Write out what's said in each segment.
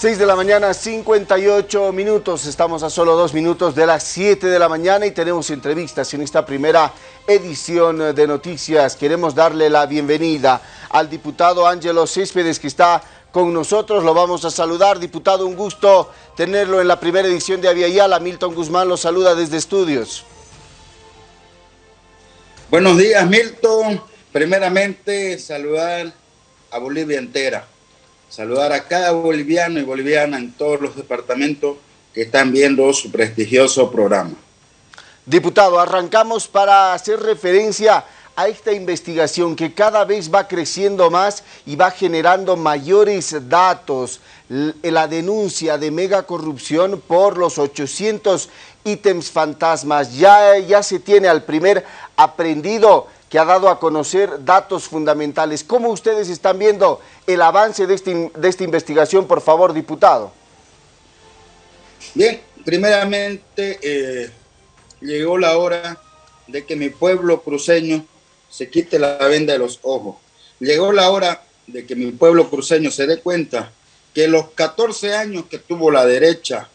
6 de la mañana, 58 minutos. Estamos a solo dos minutos de las 7 de la mañana y tenemos entrevistas en esta primera edición de noticias. Queremos darle la bienvenida al diputado Ángelo Céspedes que está con nosotros. Lo vamos a saludar. Diputado, un gusto tenerlo en la primera edición de Aviala. Milton Guzmán lo saluda desde estudios. Buenos días, Milton. Primeramente, saludar a Bolivia entera saludar a cada boliviano y boliviana en todos los departamentos que están viendo su prestigioso programa. Diputado, arrancamos para hacer referencia a esta investigación que cada vez va creciendo más y va generando mayores datos. La denuncia de mega corrupción por los 800 ítems fantasmas. Ya, ya se tiene al primer aprendido que ha dado a conocer datos fundamentales. ¿Cómo ustedes están viendo el avance de, este, esta investigación, por favor, diputado? Bien, primeramente eh, llegó la hora de que mi pueblo cruceño se quite la venda de los ojos. Llegó la hora de que mi pueblo cruceño se dé cuenta que los 14 años que tuvo la derecha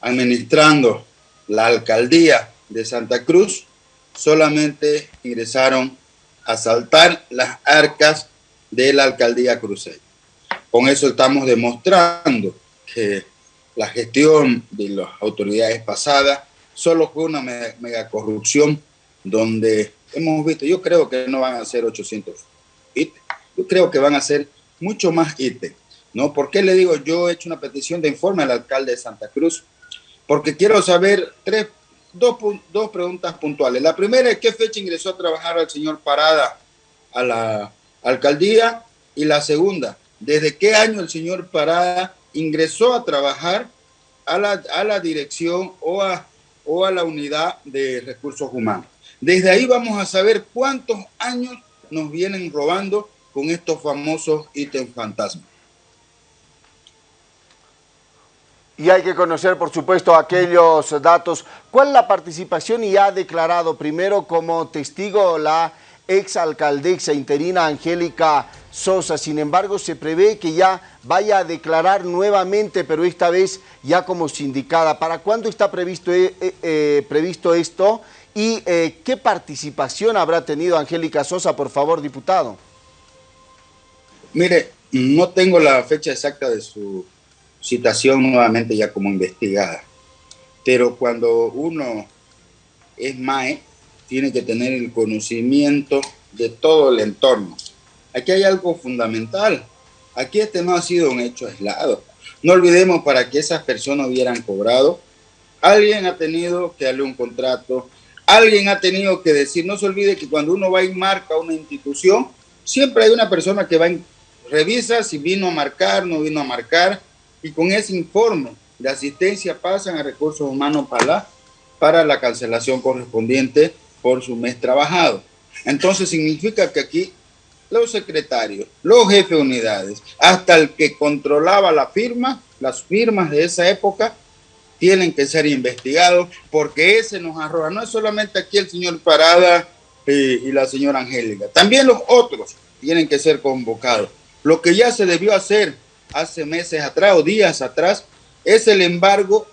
administrando la alcaldía de Santa Cruz, solamente ingresaron asaltar las arcas de la alcaldía cruceña. Con eso estamos demostrando que la gestión de las autoridades pasadas solo fue una mega corrupción donde hemos visto, yo creo que no van a ser 800 ítems, yo creo que van a ser mucho más ítems, ¿no? ¿Por qué le digo? Yo he hecho una petición de informe al alcalde de Santa Cruz, porque quiero saber tres dos, dos preguntas puntuales. La primera es qué fecha ingresó a trabajar el señor Parada a la alcaldía y la segunda, desde qué año el señor Parada ingresó a trabajar a la, a la dirección o a, o a la unidad de recursos humanos. Desde ahí vamos a saber cuántos años nos vienen robando con estos famosos ítems fantasmas. Y hay que conocer, por supuesto, aquellos datos. ¿Cuál la participación y ha declarado primero como testigo la exalcaldesa interina Angélica Sosa? Sin embargo, se prevé que ya vaya a declarar nuevamente, pero esta vez ya como sindicada. ¿Para cuándo está previsto, eh, eh, eh, previsto esto? ¿Y qué participación habrá tenido Angélica Sosa, por favor, diputado? Mire, no tengo la fecha exacta de su citación nuevamente ya como investigada. Pero cuando uno es MAE, tiene que tener el conocimiento de todo el entorno. Aquí hay algo fundamental. Aquí este no ha sido un hecho aislado. No olvidemos para que esas personas hubieran cobrado, alguien ha tenido que darle un contrato, alguien ha tenido que decir, no se olvide que cuando uno va y marca una institución, siempre hay una persona que va y revisa si vino a marcar, no vino a marcar, y con ese informe de asistencia pasan a recursos humanos para la, para la cancelación correspondiente por su mes trabajado. Entonces significa que aquí los secretarios, los jefes de unidades, hasta el que controlaba la firma, las firmas de esa época, tienen que ser investigados porque ese nos arroja. No es solamente aquí el señor Parada eh, y la señora Angélica, también los otros tienen que ser convocados. Lo que ya se debió hacer hace meses atrás o días atrás es el embargo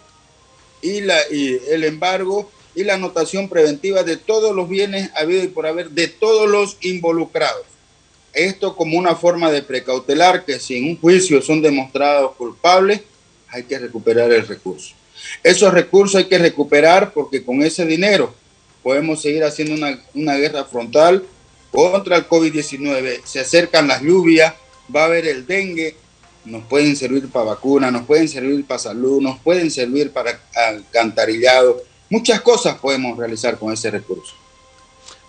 y, la, y el embargo y la anotación preventiva de todos los bienes habido y por haber de todos los involucrados. Esto como una forma de precautelar que si en un juicio son demostrados culpables, hay que recuperar el recurso. Esos recursos hay que recuperar porque con ese dinero podemos seguir haciendo una, una guerra frontal contra el COVID-19. Se acercan las lluvias, va a haber el dengue, nos pueden servir para vacunas, nos pueden servir para salud, nos pueden servir para alcantarillado. Muchas cosas podemos realizar con ese recurso.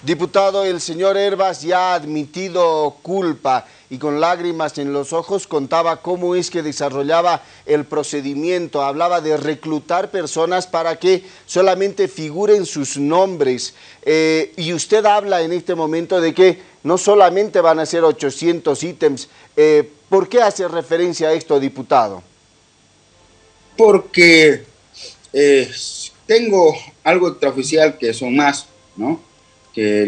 Diputado, el señor Herbas ya ha admitido culpa y con lágrimas en los ojos contaba cómo es que desarrollaba el procedimiento. Hablaba de reclutar personas para que solamente figuren sus nombres. Eh, y usted habla en este momento de que no solamente van a ser 800 ítems. Eh, ¿Por qué hace referencia a esto, diputado? Porque eh, tengo algo extraoficial que son más, ¿no?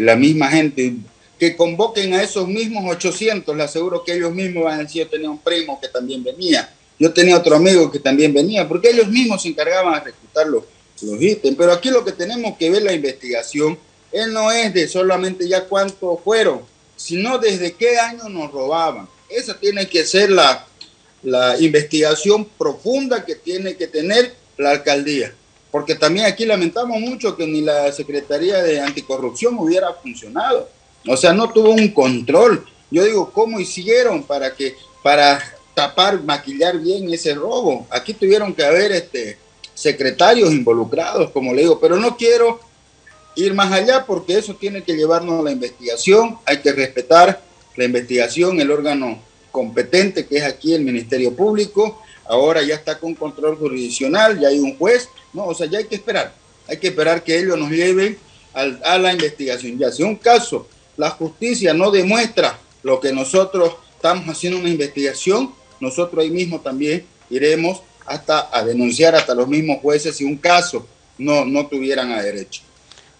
La misma gente, que convoquen a esos mismos 800, le aseguro que ellos mismos van a decir, yo tenía un primo que también venía, Yo tenía otro amigo que también venía, porque ellos mismos se encargaban de reclutar los, los ítems. Pero aquí lo que tenemos que ver la investigación, él no es de solamente ya cuántos fueron, sino desde qué año nos robaban. Esa tiene que ser la, la investigación profunda que tiene que tener la alcaldía. Porque también aquí lamentamos mucho que ni la Secretaría de Anticorrupción hubiera funcionado. O sea, no tuvo un control. Yo digo, ¿cómo hicieron para que para tapar, maquillar bien ese robo? Aquí tuvieron que haber este, secretarios involucrados, como le digo, pero no quiero ir más allá porque eso tiene que llevarnos a la investigación. Hay que respetar la investigación, el órgano competente que es aquí el Ministerio Público. Ahora ya está con control jurisdiccional, ya hay un juez. No, o sea, ya hay que esperar. Hay que esperar que ellos nos lleven a la investigación. Ya si un caso la justicia no demuestra lo que nosotros estamos haciendo una investigación, nosotros ahí mismo también iremos hasta a denunciar hasta los mismos jueces si un caso no, no tuvieran a derecho.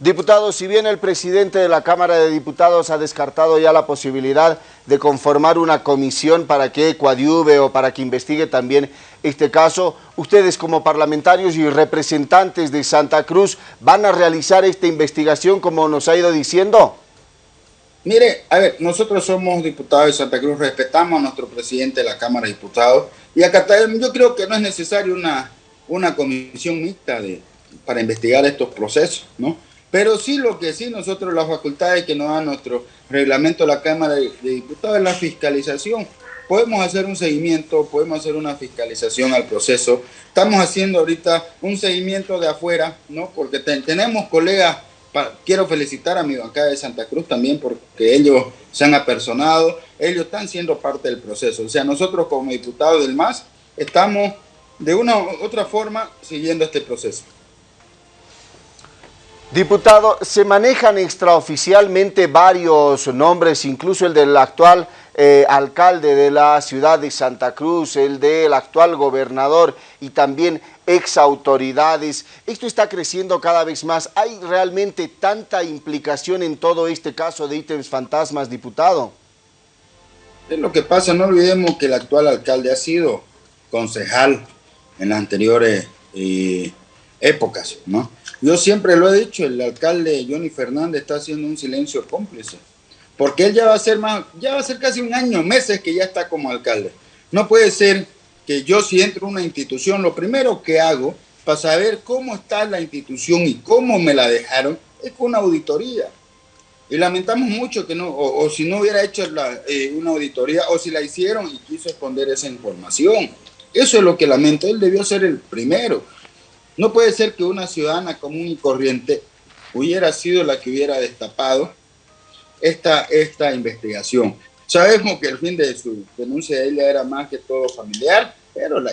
Diputados, si bien el presidente de la Cámara de Diputados ha descartado ya la posibilidad de conformar una comisión para que coadyuve o para que investigue también este caso, ustedes como parlamentarios y representantes de Santa Cruz van a realizar esta investigación como nos ha ido diciendo. Mire, a ver, nosotros somos diputados de Santa Cruz, respetamos a nuestro presidente de la Cámara de Diputados y acá yo creo que no es necesario una, una comisión mixta de, para investigar estos procesos, ¿no? Pero sí lo que sí nosotros las facultades que nos da nuestro reglamento la Cámara de, Diputados es la fiscalización. Podemos hacer un seguimiento, podemos hacer una fiscalización al proceso. Estamos haciendo ahorita un seguimiento de afuera, ¿no? Porque tenemos colegas quiero felicitar a mi bancada de Santa Cruz también porque ellos se han apersonado, ellos están siendo parte del proceso. O sea, nosotros como diputados del MAS estamos de una u otra forma siguiendo este proceso. Diputado, se manejan extraoficialmente varios nombres, incluso el del actual eh, alcalde de la ciudad de Santa Cruz, el del actual gobernador y también ex autoridades. Esto está creciendo cada vez más. ¿Hay realmente tanta implicación en todo este caso de ítems fantasmas, diputado? Es lo que pasa, no olvidemos que el actual alcalde ha sido concejal en anteriores eh, épocas, ¿no? Yo siempre lo he dicho, el alcalde Johnny Fernández está haciendo un silencio cómplice porque él ya va a ser más, ya va a ser casi un año, meses que ya está como alcalde. No puede ser que yo si entro a una institución, lo primero que hago para saber cómo está la institución y cómo me la dejaron es con una auditoría. Y lamentamos mucho que no, o, si no hubiera hecho eh, una auditoría, o si la hicieron y quiso esconder esa información. Eso es lo que lamento. Él debió ser el primero. No puede ser que una ciudadana común y corriente hubiera sido la que hubiera destapado esta, esta investigación. Sabemos que el fin de su denuncia de ella era más que todo familiar, pero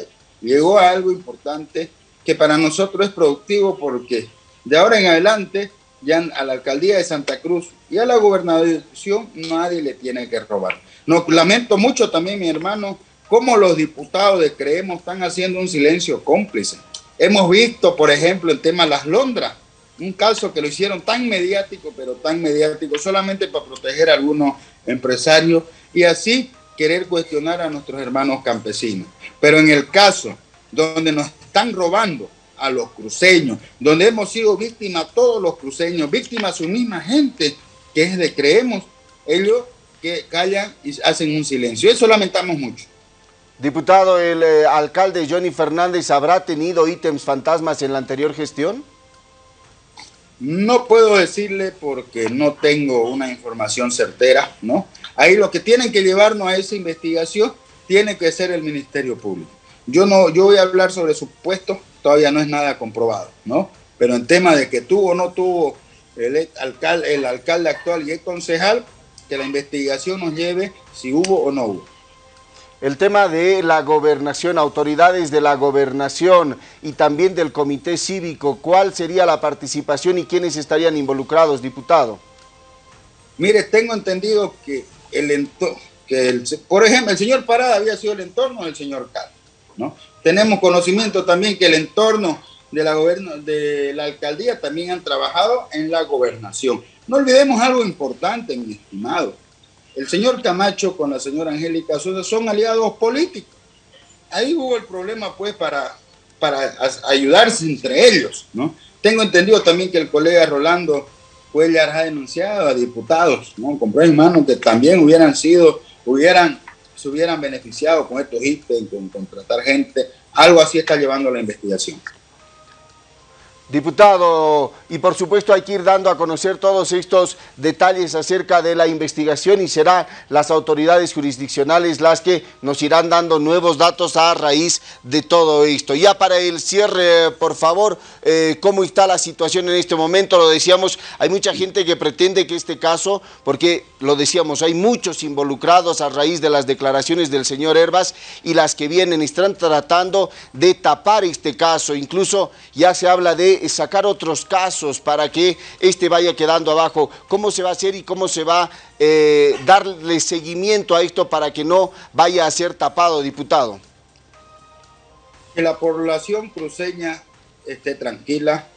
llegó a algo importante que para nosotros es productivo porque de ahora en adelante ya a la alcaldía de Santa Cruz y a la gobernación nadie le tiene que robar. Nos lamento mucho también, mi hermano, cómo los diputados de Creemos están haciendo un silencio cómplice. Hemos visto, por ejemplo, el tema de las Londras, un caso que lo hicieron tan mediático, pero tan mediático, solamente para proteger a algunos empresarios y así querer cuestionar a nuestros hermanos campesinos. Pero en el caso donde nos están robando a los cruceños, donde hemos sido víctimas todos los cruceños, víctimas su misma gente, que es de creemos, ellos que callan y hacen un silencio. Eso lamentamos mucho. Diputado, ¿el eh, alcalde Johnny Fernández habrá tenido ítems fantasmas en la anterior gestión? No puedo decirle porque no tengo una información certera, ¿no? Ahí lo que tienen que llevarnos a esa investigación tiene que ser el Ministerio Público. Yo no, yo voy a hablar sobre supuestos, todavía no es nada comprobado, ¿no? Pero en tema de que tuvo o no tuvo el alcalde, el alcalde actual y el concejal, que la investigación nos lleve si hubo o no hubo el tema de la gobernación, autoridades de la gobernación y también del comité cívico, ¿cuál sería la participación y quiénes estarían involucrados, diputado? Mire, tengo entendido que el que el, por ejemplo, el señor Parada había sido el entorno del señor Cal, ¿no? Tenemos conocimiento también que el entorno de la, de la alcaldía también han trabajado en la gobernación. No olvidemos algo importante, mi estimado el señor Camacho con la señora Angélica Sosa son aliados políticos. ahí hubo el problema pues para, para ayudarse entre ellos, ¿no? Tengo entendido también que el colega Rolando Cuellar ha denunciado a diputados, ¿no? Con en mano que también hubieran sido, hubieran, se hubieran beneficiado con estos ítems, con contratar gente. Algo así está llevando la investigación. Diputado, y por supuesto hay que ir dando a conocer todos estos detalles acerca de la investigación y serán las autoridades jurisdiccionales las que nos irán dando nuevos datos a raíz de todo esto. Ya para el cierre, por favor, eh, ¿cómo está la situación en este momento? Lo decíamos, hay mucha gente que pretende que este caso, porque lo decíamos, hay muchos involucrados a raíz de las declaraciones del señor Herbas y las que vienen están tratando de tapar este caso, incluso ya se habla de sacar otros casos para que este vaya quedando abajo. ¿Cómo se va a hacer y cómo se va a eh, darle seguimiento a esto para que no vaya a ser tapado, diputado? Que la población cruceña esté tranquila,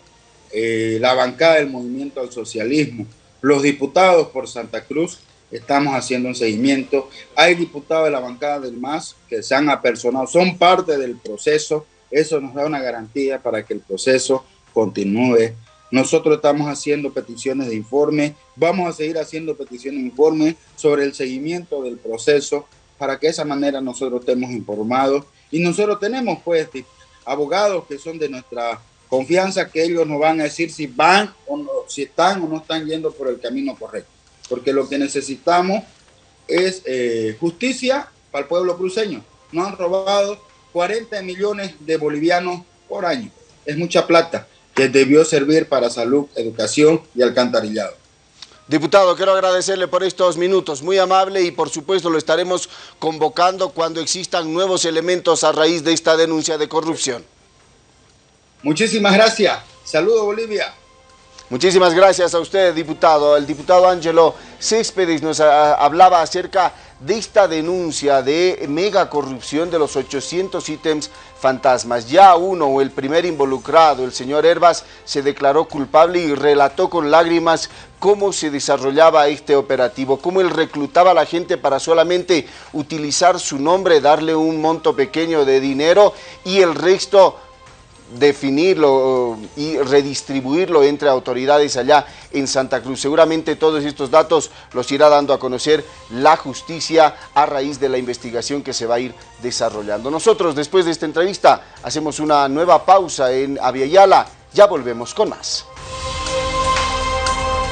eh, la bancada del movimiento al socialismo, los diputados por Santa Cruz, estamos haciendo un seguimiento. Hay diputados de la bancada del MAS que se han apersonado, son parte del proceso. Eso nos da una garantía para que el proceso continúe. Nosotros estamos haciendo peticiones de informe, vamos a seguir haciendo peticiones de informe sobre el seguimiento del proceso para que de esa manera nosotros estemos informados. Y nosotros tenemos pues abogados que son de nuestra confianza que ellos nos van a decir si van o no, si están o no están yendo por el camino correcto. Porque lo que necesitamos es eh, justicia para el pueblo cruceño. Nos han robado 40 millones de bolivianos por año. Es mucha plata que debió servir para salud, educación y alcantarillado. Diputado, quiero agradecerle por estos minutos, muy amable y por supuesto lo estaremos convocando cuando existan nuevos elementos a raíz de esta denuncia de corrupción. Muchísimas gracias. Saludo Bolivia. Muchísimas gracias a usted, diputado. El diputado Ángelo Céspedes nos hablaba acerca de esta denuncia de mega corrupción de los 800 ítems fantasmas. Ya uno, o el primer involucrado, el señor Herbas, se declaró culpable y relató con lágrimas cómo se desarrollaba este operativo, cómo él reclutaba a la gente para solamente utilizar su nombre, darle un monto pequeño de dinero y el resto definirlo y redistribuirlo entre autoridades allá en Santa Cruz. Seguramente todos estos datos los irá dando a conocer la justicia a raíz de la investigación que se va a ir desarrollando. Nosotros después de esta entrevista hacemos una nueva pausa en Aviala, ya volvemos con más.